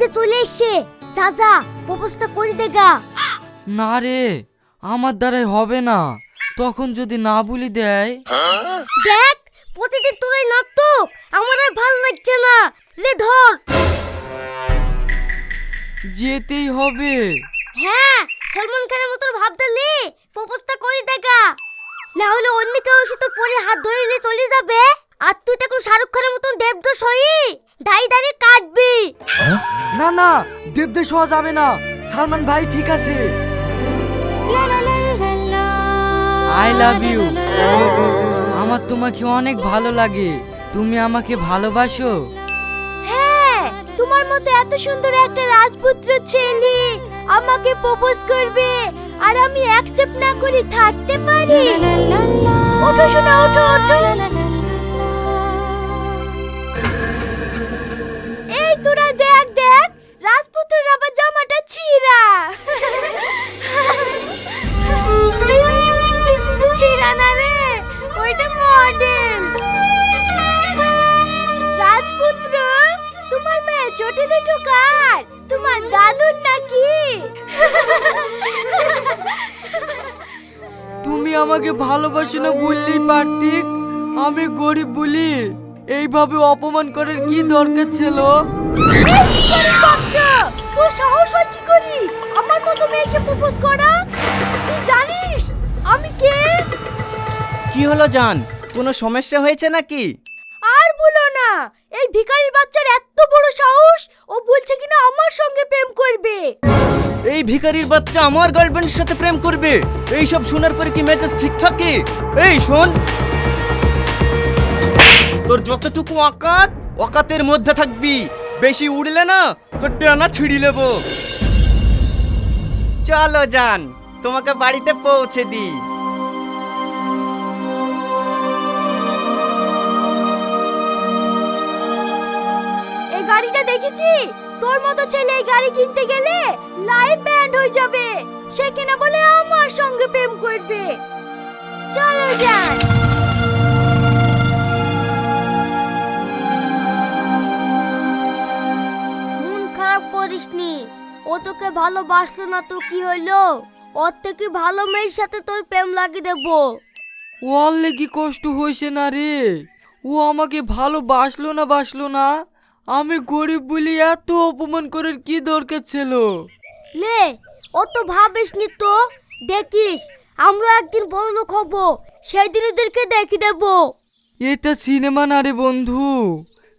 যে চলে এসছে। প্রপোজটা করে দেগা না রে আমার দ্বারাই হবে না। তখন যদি না বলি দেয়? দেখ প্রতিদিন নাটক। আমার আর ভালো লাগছে না। লে ধর। যেতেই হবে। হ্যাঁ সলমান খানের মতো ভাবতে লে। প্রপোজটা করে দেখা না হলে অন্য কেউ এসে তোর পরে হাত ধরে নিয়ে চলে যাবে। আর তুই তো এখন শাহরুখ খানের মতন দেবদোষ হই কাটবি। না না হওয়া যাবে না। সালমান ভাই ঠিক আছে। আই লাভ ইউ আমার তোমাকে অনেক ভালো লাগে। তুমি আমাকে ভালোবাসো। হ্যাঁ তোমার মতো এত সুন্দর একটা রাজপুত্র ছেলে আমাকে প্রপোজ করবে আর আমি অ্যাকসেপ্ট না করে থাকতে পারি। ওঠো শোনা ওঠো ওঠো। দুটো কার তোমার দাদুর নাকি? তুমি আমাকে ভালোবাসো না বললেই পারতিক? আমি গরিব বলি। এইভাবে অপমান করার কি দরকার ছিল? তোর সাহস হয় কি করি? আমার মতো মেয়েকে প্রপোজ করা? তুই জানিস আমি কে? কি হলো জান? কোনো সমস্যা হয়েছে নাকি? আর বলো না এই ভিখারির বাচ্চার এত বড় সাহস, ও বলছে কিনা আমার সঙ্গে প্রেম করবে। এই ভিখারির বাচ্চা আমার গার্লফ্রেন্ডের সাথে প্রেম করবে। এই সব শোনার পরে কি মেজাজ ঠিক থাকে? এই, শোন। তোর যতটুকু অকাত, অকাতের মধ্যে থাকবি। বেশি উড়লে না, তোর টানা ছিঁড়ি নেব। চলো যান তোমাকে বাড়িতে পৌঁছে দিই। দেখেছি? তোর মতো ছেলে এই গাড়ি কিনতে গেলে লাইফ ব্যান্ড হয়ে যাবে। সে কিনা বলে আমার সঙ্গে প্রেম করবে। চলো যান মন খারাপ করিসনি। ও তোকে ভালোবাসলো না তো কি হইল? ওর থেকে ভালো মেয়ের সাথে তোর প্রেম লাগিয়ে দেবো। ওর লেগে কষ্ট হয়েছে না রে। ও আমাকে ভালোবাসলো না বাসলো না। আমি গরিব বলি এত অপমান করার কি দরকার ছিল? লে ও তো ভাবিসনি তো? দেখিস আমরা একদিন বড় লোক হব সেই দিন ওদেরকে দেখে দেবো। এটা সিনেমা না রে বন্ধু।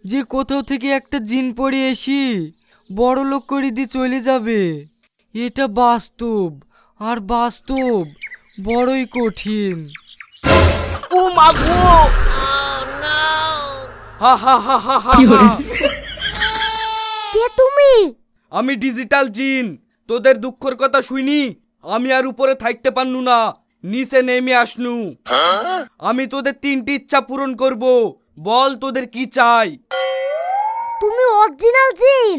যে কোথাও থেকে একটা জিন পড়ে এসি বড় লোক করে দিয়ে চলে যাবে। এটা বাস্তব আর বাস্তব বড়ই কঠিন। ও মাগো হা হা হা হা হা কে তুমি? আমি ডিজিটাল জিন। তোদের দুঃখের কথা শুনি আমি আর উপরে থাকতে পারনু না। নিচে নেমে আসনু। আমি তোদের তিনটি ইচ্ছা পূরণ করব। বল তোদের কি চাই? তুমি অরিজিনাল জিন?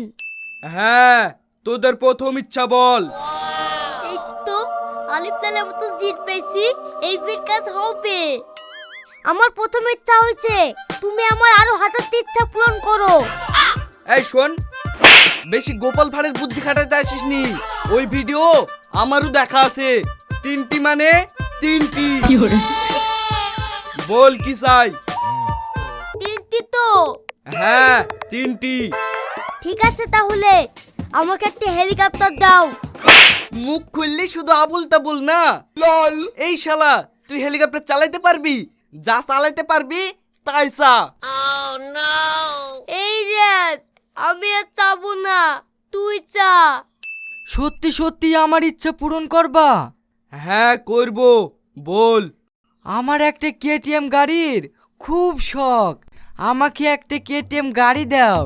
হ্যাঁ তোদের প্রথম ইচ্ছা বল। এই তো আলিফ লালের মতো জিত পেয়েছি। এই বীর কাজ হবে। আমার প্রথম ইচ্ছা হয়েছে তুমি আমার আরও হাজারটি ইচ্ছা পূরণ করো। এই শোন বেশি গোপাল ভাঁড়ের বুদ্ধি খাটাতে আসিস নি ওই ভিডিও আমারও দেখা আছে। তিনটি মানে তিনটি। বল কি চাই? তিনটি তো। হ্যাঁ তিনটি। ঠিক আছে তাহলে আমাকে একটা হেলিকপ্টার দাও। মুখ খুললে শুধু আবুল তাবুল না? লল। এই শালা তুই হেলিকপ্টার চালাইতে পারবি? যা চালাইতে পারবি তাই চা। এই রেস আমি আর চাবো না তুই চা। সত্যি সত্যি আমার ইচ্ছা পূরণ করবা? হ্যাঁ করব বল। আমার একটা কেটিএম গাড়ির খুব শখ। আমাকে একটা কেটিএম গাড়ি দাও।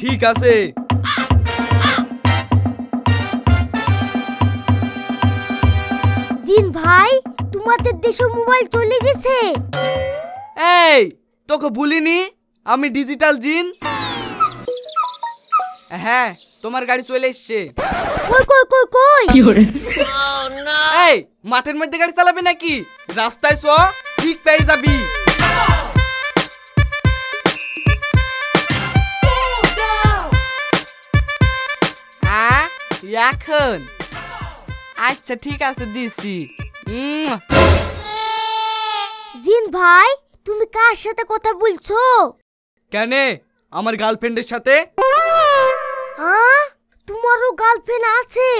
ঠিক আছে। জিন ভাই তোমাদের দেশে মোবাইল চলে গেছে। এই তোকে ভুলিনি আমি ডিজিটাল জিন? হ্যাঁ তোমার গাড়ি চলে এসছে। কই কই কই কই? এই মাঠের মধ্যে গাড়ি চালাবে নাকি? রাস্তায় চ ঠিক পেয়ে যাবি। এখন। আচ্ছা ঠিক আছে দিছি। উম, জিন ভাই তুমি কার সাথে কথা বলছো? কেন? আমার গার্লফ্রেন্ডের সাথে? হ্যাঁ তোমারও গার্লফ্রেন্ড আছে?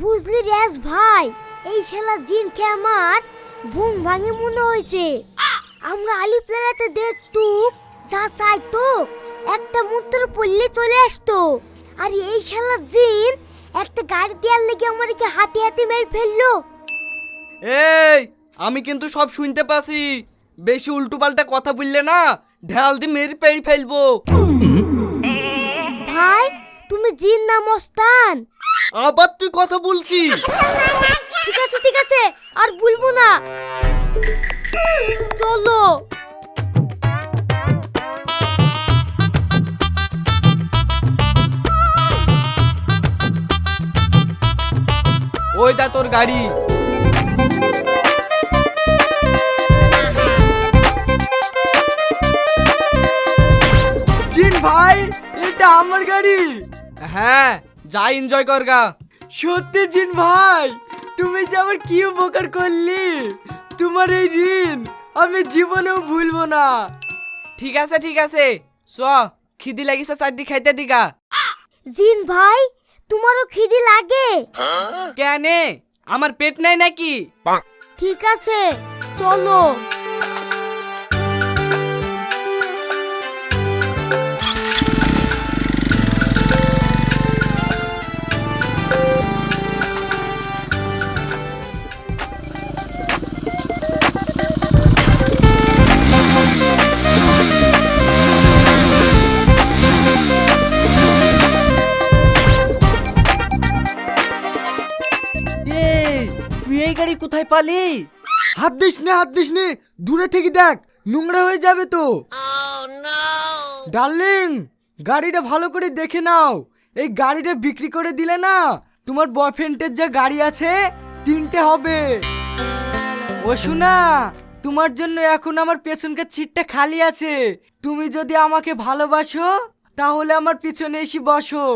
বুঝলি রেস ভাই এই শালা জিনকে আমার বুম ভাঙে মনে হয়েছে। আমরা আলি প্লেলাতে দেখতু যা চাইতো একটা মন্ত্র পড়লে চলে আসতো। আর এই শালা জিন একটা গাড়ি দেওয়ার লেগে আমাদেরকে হাতে হাতে মেরে ফেলল। এই আমি কিন্তু সব শুনতে পাচ্ছি। বেশি উল্টো পাল্টা কথা বললে না ঢাল দিয়ে মেরে পেড়ি ফেলব। ভাই তুমি জিন না মস্তান। আবার তুই কথা বলছি ঠিক আছে ঠিক আছে আর বলব না। চলো। ওইটা তোর গাড়ি। এটা আমার গাড়ি। হ্যাঁ যা এনজয় কর গা। সত্যি জিন ভাই তুমি যে আমার কি উপকার করলি? তোমার এই ঋণ আমি জীবনেও ভুলবো না। ঠিক আছে ঠিক আছে। চ খিদি লাগিছে চারটি খাইতে দিগা। জিন ভাই তোমারও খিদি লাগে? কেনে? আমার পেট নাই নাকি? ঠিক আছে চলো। এই গাড়ি কোথায় পালি? হাত দিস নে, হাত দিস নে। দূরে থেকে দেখ, নোংরা হয়ে যাবে তো। ডার্লিং, গাড়িটা ভালো করে দেখে নাও। এই গাড়িটা বিক্রি করে দিলে না, তোমার বয়ফ্রেন্ডের যে গাড়ি আছে, তিনটে হবে। ও শোনা তোমার জন্য এখন আমার পেছনকার সিটটা খালি আছে। তুমি যদি আমাকে ভালোবাসো, তাহলে আমার পিছনে এসে বসো।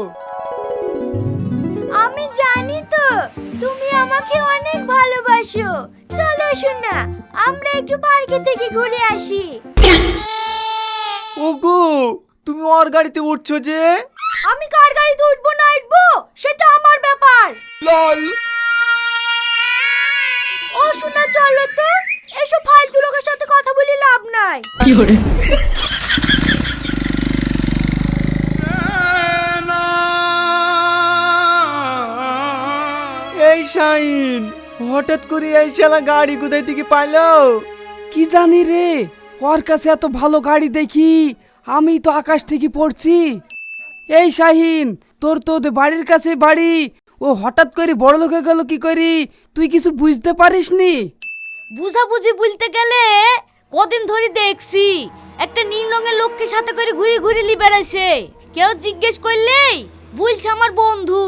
আমি জানি তো। তুমি আমাকে অনেক ভালোবাসো। চলো শোনা আমরা একটু পার্কে থেকে ঘুরে আসি। ওগো তুমি ওর গাড়িতে উঠছো যে? আমি কার গাড়িতে উঠবো না উঠবো? সেটা আমার ব্যাপার। লল। ও শোনা চলো তো। এসব ফালতু লোকের সাথে কথা বলি লাভ নাই। এই শাইন হঠাৎ করে এই শালা গাড়ি কোথায় থেকে পাইলো? কি জানি রে ওর কাছে এত ভালো গাড়ি দেখি আমি তো আকাশ থেকে পড়ছি। এই শাহিন তোর তো ওদের বাড়ির কাছে বাড়ি ও হঠাৎ করে বড় লোকে গেল কি করি তুই কিছু বুঝতে পারিসনি? বুঝাবুঝি বলতে গেলে কদিন ধরে দেখছি একটা নীল রঙের লোককে সাথে করে ঘুরে ঘুরে লি বেড়াইছে। কেউ জিজ্ঞেস করলেই বলছে আমার বন্ধু।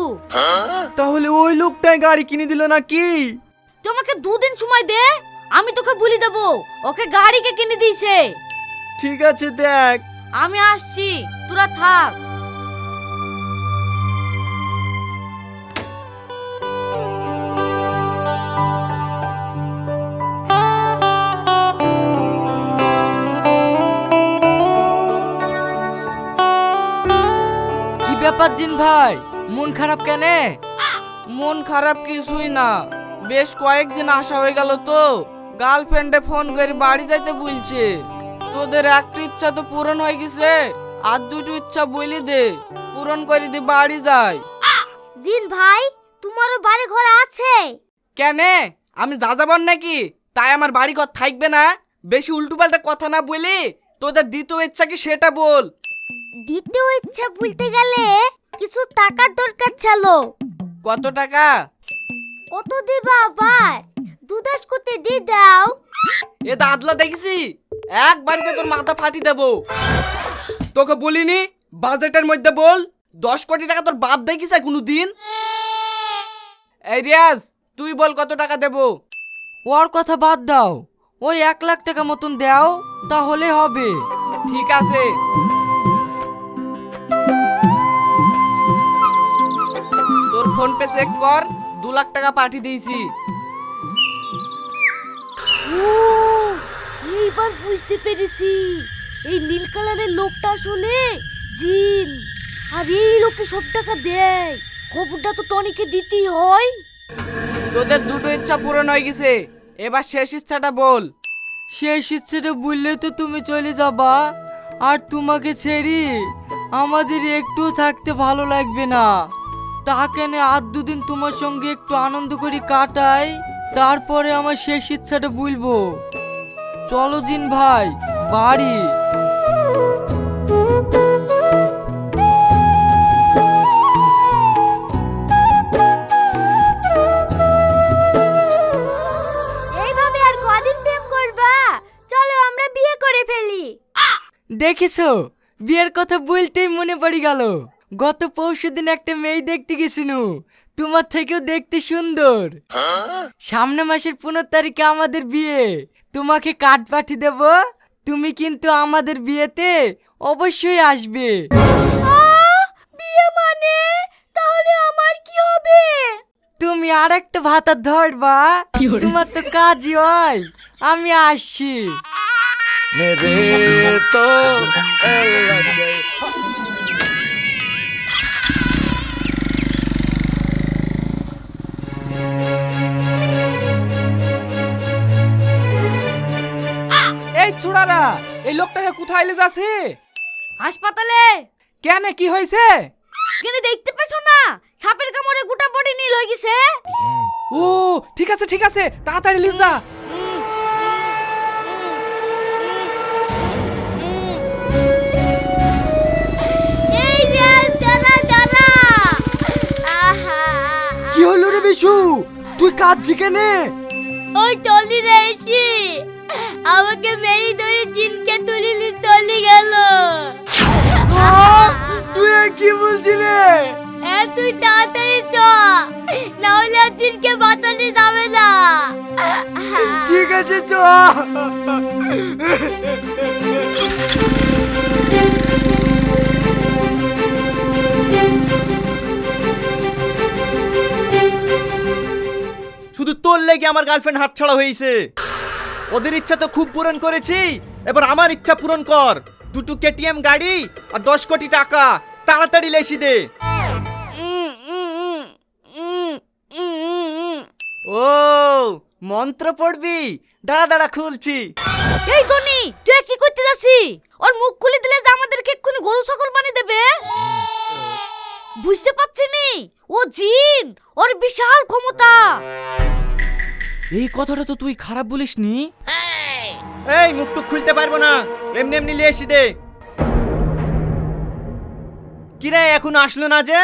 তাহলে ওই লোকটাই গাড়ি কিনে দিল নাকি? তোমাকে দুদিন সময় দে আমি তোকে বলি দেবো ওকে গাড়িকে কিনে দিয়েছে? ঠিক আছে দেখ। আমি আসছি তোরা থাক। কি ব্যাপার জিন ভাই? মন খারাপ কেনে? মন খারাপ কিছুই না। বেশ কয়েকদিন আসা হয়ে গেল তো। গার্লফ্রেন্ডে ফোন করে বাড়ি যাইতে বলছে। তোদের একটা ইচ্ছা তো পূরণ হয়ে গেছে। আর দুটো ইচ্ছা বলি দে। পূরণ করে দি বাড়ি যাই। জিন ভাই তোমারও বাড়ি ঘর আছে? কেনে? আমি যা যাবার নাকি? তাই আমার বাড়ি ঘর থাকবে না। বেশি উল্টো পাল্টা কথা না বলি। তোদের দ্বিতীয় ইচ্ছা কি সেটা বল। দ্বিতীয় ইচ্ছা বলতে গেলে কিছু টাকার দরকার ছিল। কত টাকা? কত দিবা আবার? দুদাস করতে দি দাও। এ দাদলা দেখেছি? এক বাড়িতে তোর মাথা ফাটি দেবো। তোকে বলিনি? বাজেটের মধ্যে বল। দশ কোটি টাকা তোর বাপ দেখিছে কোনো দিন এই রিয়াজ তুই বল কত টাকা দেবো? ওর কথা বাদ দাও। ওই এক লাখ টাকা মতন দাও তাহলে হবে। ঠিক আছে। ফোন পে চেক কর দু লাখ টাকা পাঠিয়ে দিয়েছি। এইবার বুঝতে পেরেছি। এই নীল কালারের লোকটা আসলে জিন। আর এই লোকে সব টাকা দেয়। খবরটা তো টনিকে দিতেই হয়। তোদের দুটো ইচ্ছা পূরণ হয়ে গেছে। এবার শেষ ইচ্ছাটা বল। শেষ ইচ্ছেটা বললে তো তুমি চলে যাবা। আর তোমাকে ছেড়ে আমাদের একটু থাকতে ভালো লাগবে না। তা কেন আর দুদিন তোমার সঙ্গে একটু আনন্দ করে কাটাই তারপরে আমার শেষ ইচ্ছাটা বলব চলো জিন ভাই বাড়ি। এইভাবে আর কদিন প্রেম করবা? চলো আমরা বিয়ে করে ফেলি। দেখেছ বিয়ের কথা বলতেই মনে পড়ে গেল। গত পরশু দিন একটা মেয়ে দেখতে গেছিনু। তোমার থেকেও দেখতে সুন্দর। সামনে মাসের পনেরো তারিখে আমাদের বিয়ে। তোমাকে কার্ড পাঠিয়ে দেব। তুমি কিন্তু আমাদের বিয়েতে অবশ্যই আসবে। বিয়ে মানে? তাহলে আমার কি হবে? তুমি আর একটা ভাতা ধরবা। তোমার তো কাজই হয়। আমি আসছি। মেরে তো এই ছোড়ারা এই লোকটাকে কোথায় এলে যাচ্ছে? হাসপাতালে? কেন কি হয়েছে? কেন দেখতে পেছো না? সাপের কামড়ে গোটা বডি নীল হয়ে গেছে। ও ঠিক আছে ঠিক আছে তাড়াতাড়ি দাদা আহা। কি হলো রে বিশু? তুই কাঁদছি কেনে? ওই টলি রে এসি। আমাকে মেরি ধরে জিনকে তুলিলি চলে গেল। তুই কি বলছি রে তুই তাড়াতাড়ি চ। না হলে জিনকে বাঁচানো যাবে না। ঠিক আছে চ। শুধু তোর লেগে আমার গার্লফ্রেন্ড হাতছাড়া হয়েছে। ওদের ইচ্ছা তো খুব পূরণ করেছি। এবার আমার ইচ্ছা পূরণ কর। দুটো কেটিএম গাড়ি আর দশ কোটি টাকা। তাড়াতাড়ি লেসি দে। ও মন্ত্র পড়বি? দাঁড়া দাঁড়া খুলছি। এই টনি তুই কি করতে যাচ্ছি ওর মুখ খুলে দিলে যে আমাদেরকে এক্ষুনি গরু ছাগল বানিয়ে দেবে। বুঝতে পারছি নি? ও জিন ওর বিশাল ক্ষমতা। এই কথাটা তো তুই খারাপ বলিস নি এই মুখটুক খুলতে পারব না। এমনি এমনি লেসি দে। কিরে এখন আসলো না যে?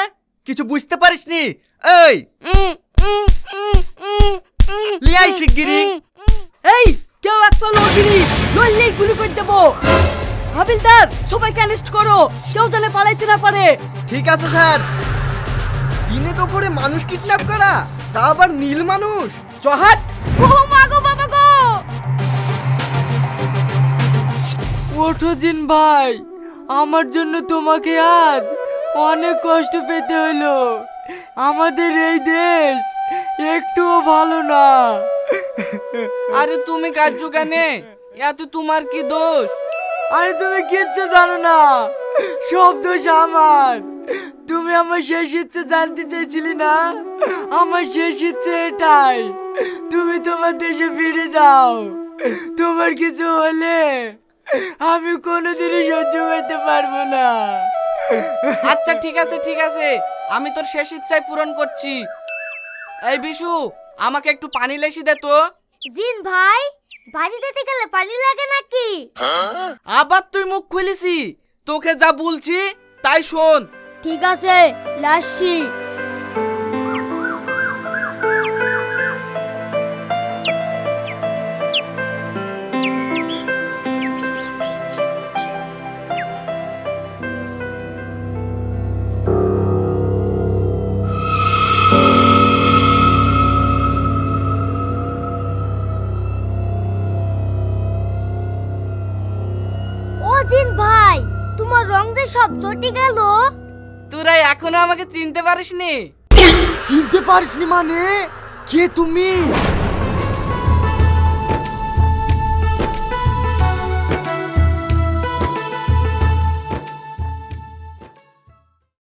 কিছু বুঝতে পারিস নি এই লিয়াই শিগগিরি এই কেউ এক পাল ওগিরি নইলেই গুলি করে দেবো। হাবিলদার সবাইকে অ্যারেস্ট করো। কেউ জানে পালাইতে না পারে। ঠিক আছে স্যার। দিনে তো পরে মানুষ কিডন্যাপ করা তা আবার নীল মানুষ। চহাট! ও মা গো বাবা গো ওঠো জিন ভাই আমার জন্য তোমাকে আজ অনেক কষ্ট পেতে হলো। আমাদের এই দেশ একটুও ভালো না। আরে তুমি কাজু কেন? এত তোমার কি দোষ? আরে তুমি কিচ্ছু জানো না সব দোষ আমার। তুমি আমার শেষ ইচ্ছে জানতে চেয়েছিলি না? আমার শেষ ইচ্ছে এটাই। তুমি তোমার দেশে ফিরে যাও। তোমার কিছু হলে আমি কোনোদিনই সহ্য করতে পারব না। আচ্ছা ঠিক আছে ঠিক আছে। আমি তোর শেষ ইচ্ছাই পূরণ করছি। এই বিশু আমাকে একটু পানি লেসি দে তো। জিন ভাই বাড়ি যেতে গেলে পানি লাগে নাকি? আবার তুই মুখ খুলিসি। তোকে যা বলছি তাই শোন। ঠিক আছে লাসি সব চটে গেল। এখনও আমাকে চিনতে পারিসনি? চিনতে পারিসনি মানে? কে তুমি?